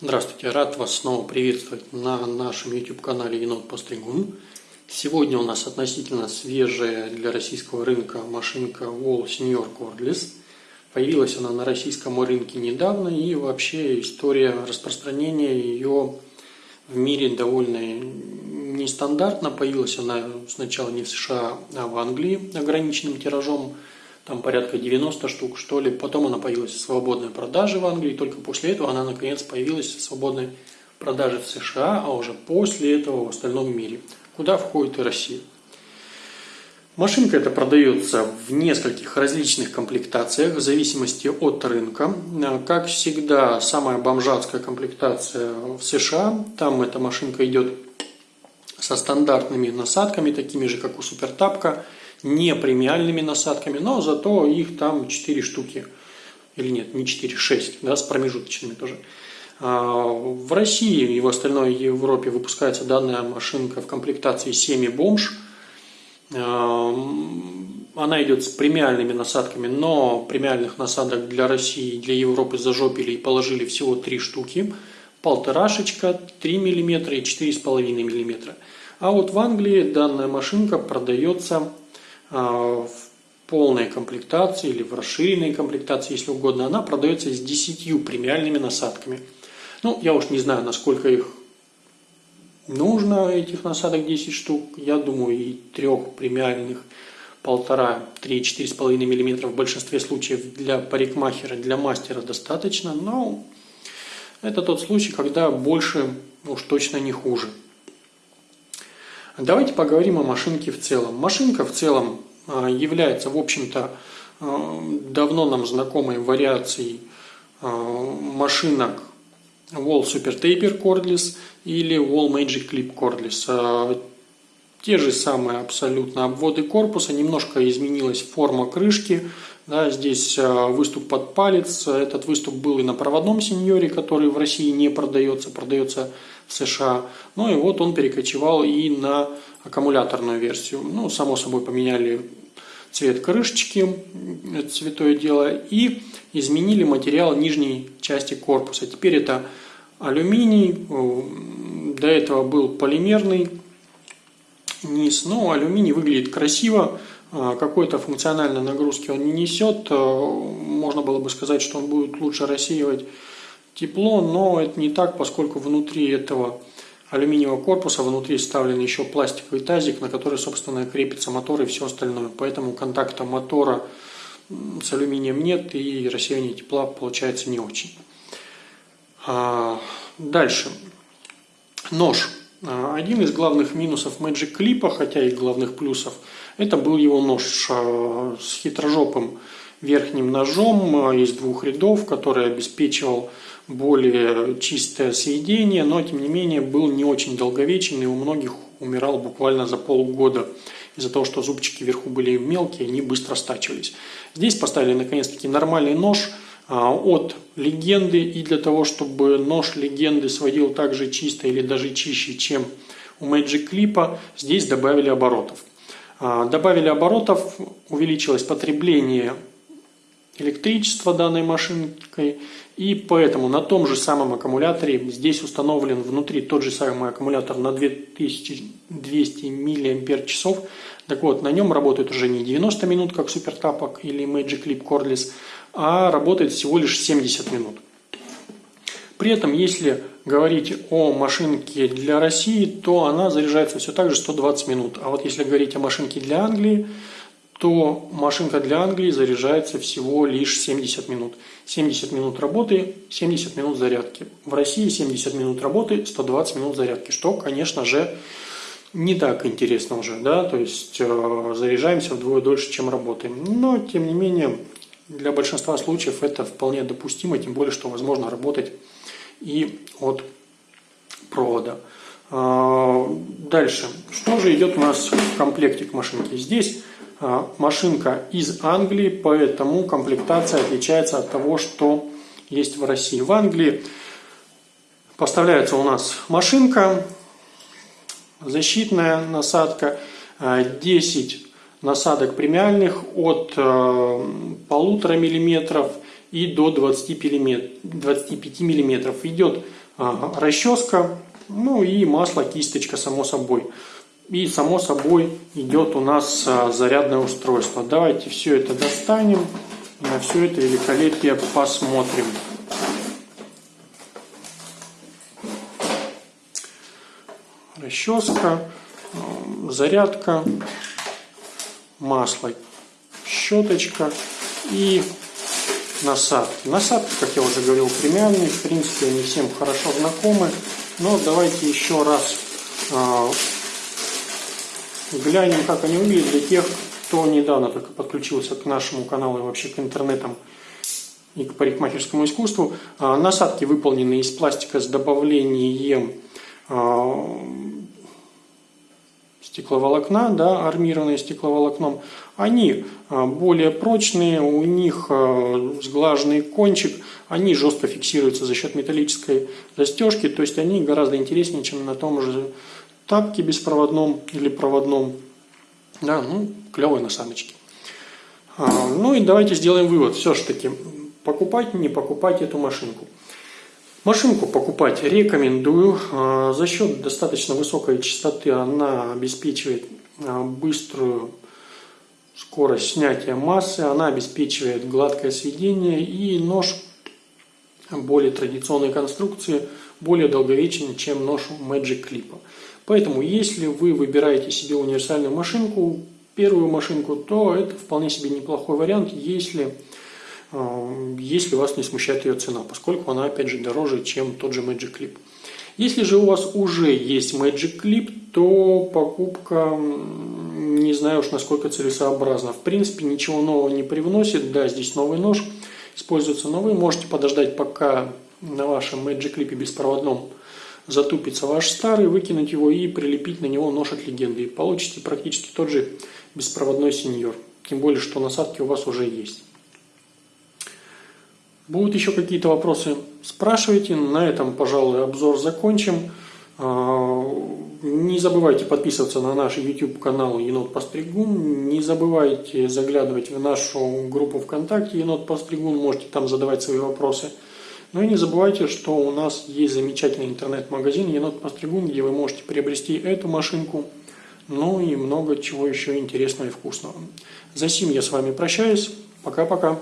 Здравствуйте, рад вас снова приветствовать на нашем YouTube-канале Енот Постригун. Сегодня у нас относительно свежая для российского рынка машинка Wall Senior Cordless. Появилась она на российском рынке недавно и вообще история распространения ее в мире довольно нестандартна. Появилась она сначала не в США, а в Англии ограниченным тиражом – там порядка 90 штук, что ли. Потом она появилась в свободной продаже в Англии, только после этого она наконец появилась в свободной продаже в США, а уже после этого в остальном мире, куда входит и Россия. Машинка эта продается в нескольких различных комплектациях в зависимости от рынка. Как всегда, самая бомжатская комплектация в США. Там эта машинка идет со стандартными насадками, такими же, как у Супертапка – не премиальными насадками, но зато их там 4 штуки. Или нет, не 4, 6, да, с промежуточными тоже. А, в России и в остальной Европе выпускается данная машинка в комплектации семи бомж. А, она идет с премиальными насадками, но премиальных насадок для России и для Европы зажопили и положили всего три штуки. Полторашечка, 3 мм и 4,5 мм. А вот в Англии данная машинка продается в полной комплектации или в расширенной комплектации, если угодно, она продается с 10 премиальными насадками. Ну, я уж не знаю, насколько их нужно, этих насадок 10 штук. Я думаю, и трех премиальных полтора, три, четыре с половиной миллиметра в большинстве случаев для парикмахера, для мастера достаточно, но это тот случай, когда больше уж точно не хуже. Давайте поговорим о машинке в целом. Машинка в целом а, является, в общем-то, а, давно нам знакомой вариацией а, машинок Wall Super Taper Cordless или Wall Magic Clip Cordless. Те же самые абсолютно обводы корпуса, немножко изменилась форма крышки, да, здесь выступ под палец, этот выступ был и на проводном сеньоре, который в России не продается, продается в США. Ну и вот он перекочевал и на аккумуляторную версию. Ну, само собой, поменяли цвет крышечки, это святое дело, и изменили материал нижней части корпуса. Теперь это алюминий, до этого был полимерный низ, но алюминий выглядит красиво, а, какой-то функциональной нагрузки он не несет, можно было бы сказать, что он будет лучше рассеивать тепло, но это не так, поскольку внутри этого алюминиевого корпуса внутри вставлен еще пластиковый тазик, на который, собственно, крепится мотор и все остальное. Поэтому контакта мотора с алюминием нет и рассеяние тепла получается не очень. А, дальше. Нож. А, один из главных минусов Magic Clip, хотя и главных плюсов, это был его нож а, с хитрожопым верхним ножом из двух рядов, который обеспечивал более чистое сведение, но тем не менее был не очень долговечен и у многих умирал буквально за полгода из-за того, что зубчики вверху были мелкие, они быстро стачивались. Здесь поставили наконец-таки нормальный нож а, от легенды и для того, чтобы нож легенды сводил так же чисто или даже чище, чем у Magic Clip, здесь добавили оборотов. А, добавили оборотов, увеличилось потребление электричества данной машинкой и поэтому на том же самом аккумуляторе здесь установлен внутри тот же самый аккумулятор на 2200 мАч. Так вот, на нем работает уже не 90 минут, как супертапок или Magic Clip Cordless, а работает всего лишь 70 минут. При этом, если говорить о машинке для России, то она заряжается все так же 120 минут. А вот если говорить о машинке для Англии, то машинка для Англии заряжается всего лишь 70 минут. 70 минут работы, 70 минут зарядки. В России 70 минут работы, 120 минут зарядки, что, конечно же, не так интересно уже, да, то есть э, заряжаемся вдвое дольше, чем работаем. Но, тем не менее, для большинства случаев это вполне допустимо, тем более, что возможно работать и от провода. Э, дальше. Что же идет у нас в комплекте к машинке? Здесь машинка из Англии, поэтому комплектация отличается от того, что есть в России. В Англии поставляется у нас машинка, защитная насадка, 10 а, насадок премиальных от а, полутора миллиметров и до 25 мм. Идет расческа, ну и масло, кисточка, само собой. И само собой идет у нас зарядное устройство. Давайте все это достанем, на все это великолепие посмотрим. Расческа, зарядка, масло, щеточка и насадки. Насадки, как я уже говорил, премиальные, в принципе, они всем хорошо знакомы. Но давайте еще раз э, глянем, как они выглядят для тех, кто недавно только подключился к нашему каналу и вообще к интернетам и к парикмахерскому искусству. Э, насадки выполнены из пластика с добавлением э, стекловолокна, да, армированные стекловолокном, они а, более прочные, у них а, сглаженный кончик, они жестко фиксируются за счет металлической застежки, то есть они гораздо интереснее, чем на том же тапке беспроводном или проводном. Да, ну, клевые насадочки. А, ну и давайте сделаем вывод. Все-таки покупать, не покупать эту машинку. Машинку покупать рекомендую. А, за счет достаточно высокой частоты она обеспечивает а, быструю скорость снятия массы, она обеспечивает гладкое сведение и нож более традиционной конструкции, более долговечен, чем нож Magic Clip. Поэтому, если вы выбираете себе универсальную машинку, первую машинку, то это вполне себе неплохой вариант, если Э, если вас не смущает ее цена, поскольку она, опять же, дороже, чем тот же Magic Clip. Если же у вас уже есть Magic Clip, то покупка, не знаю уж насколько целесообразна. В принципе, ничего нового не привносит. Да, здесь новый нож, используется новый. Можете подождать, пока на вашем Magic Clip беспроводном затупится ваш старый, выкинуть его и прилепить на него нож от легенды. И получите практически тот же беспроводной сеньор. Тем более, что насадки у вас уже есть. Будут еще какие-то вопросы, спрашивайте. На этом, пожалуй, обзор закончим. А, не забывайте подписываться на наш YouTube канал Енот Постригун. Не забывайте заглядывать в нашу группу ВКонтакте Енот Постригун. Можете там задавать свои вопросы. Ну и не забывайте, что у нас есть замечательный интернет-магазин Енот Постригун, где вы можете приобрести эту машинку, ну и много чего еще интересного и вкусного. За сим я с вами прощаюсь. Пока-пока.